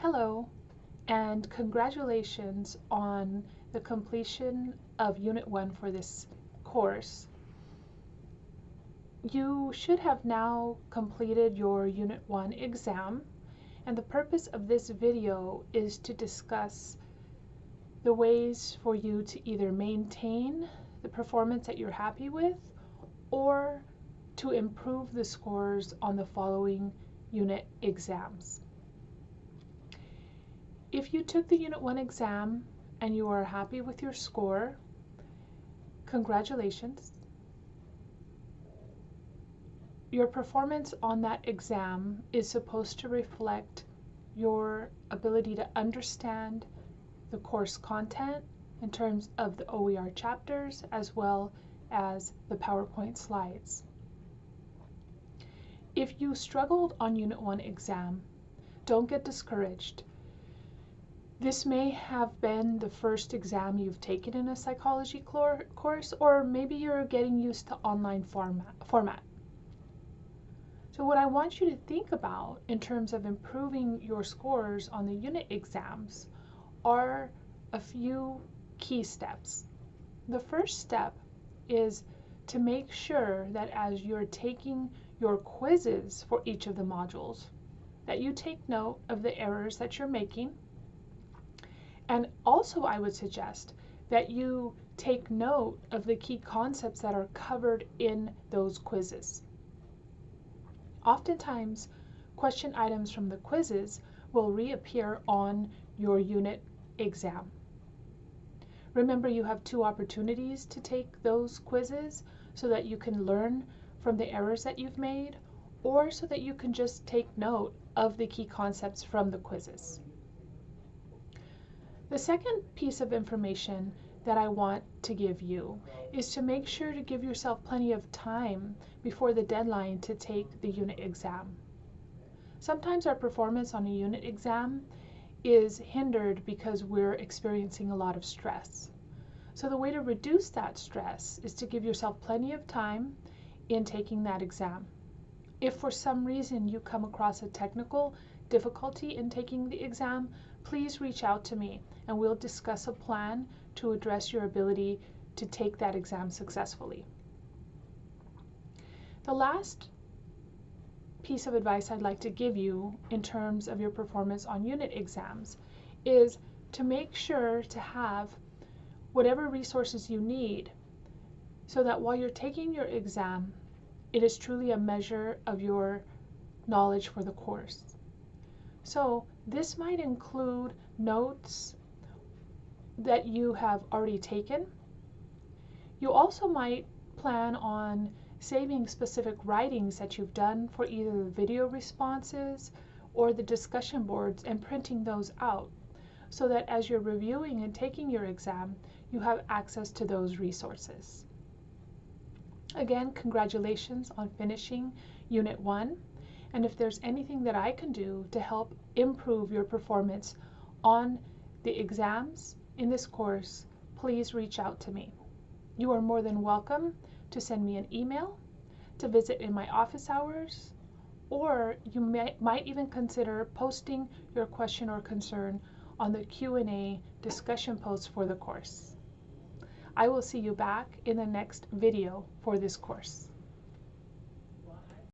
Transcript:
Hello, and congratulations on the completion of Unit 1 for this course. You should have now completed your Unit 1 exam, and the purpose of this video is to discuss the ways for you to either maintain the performance that you're happy with or to improve the scores on the following unit exams. If you took the Unit 1 exam and you are happy with your score, congratulations. Your performance on that exam is supposed to reflect your ability to understand the course content in terms of the OER chapters as well as the PowerPoint slides. If you struggled on Unit 1 exam, don't get discouraged. This may have been the first exam you've taken in a psychology course, or maybe you're getting used to online format. format. So what I want you to think about in terms of improving your scores on the unit exams are a few key steps. The first step is to make sure that as you're taking your quizzes for each of the modules, that you take note of the errors that you're making and also I would suggest that you take note of the key concepts that are covered in those quizzes. Oftentimes, question items from the quizzes will reappear on your unit exam. Remember you have two opportunities to take those quizzes so that you can learn from the errors that you've made or so that you can just take note of the key concepts from the quizzes. The second piece of information that I want to give you is to make sure to give yourself plenty of time before the deadline to take the unit exam. Sometimes our performance on a unit exam is hindered because we're experiencing a lot of stress. So the way to reduce that stress is to give yourself plenty of time in taking that exam. If for some reason you come across a technical difficulty in taking the exam, please reach out to me and we'll discuss a plan to address your ability to take that exam successfully. The last piece of advice I'd like to give you in terms of your performance on unit exams is to make sure to have whatever resources you need so that while you're taking your exam, it is truly a measure of your knowledge for the course. So this might include notes that you have already taken. You also might plan on saving specific writings that you've done for either the video responses or the discussion boards and printing those out so that as you're reviewing and taking your exam, you have access to those resources. Again, congratulations on finishing Unit 1. And if there's anything that I can do to help improve your performance on the exams in this course, please reach out to me. You are more than welcome to send me an email, to visit in my office hours, or you may, might even consider posting your question or concern on the Q&A discussion post for the course. I will see you back in the next video for this course.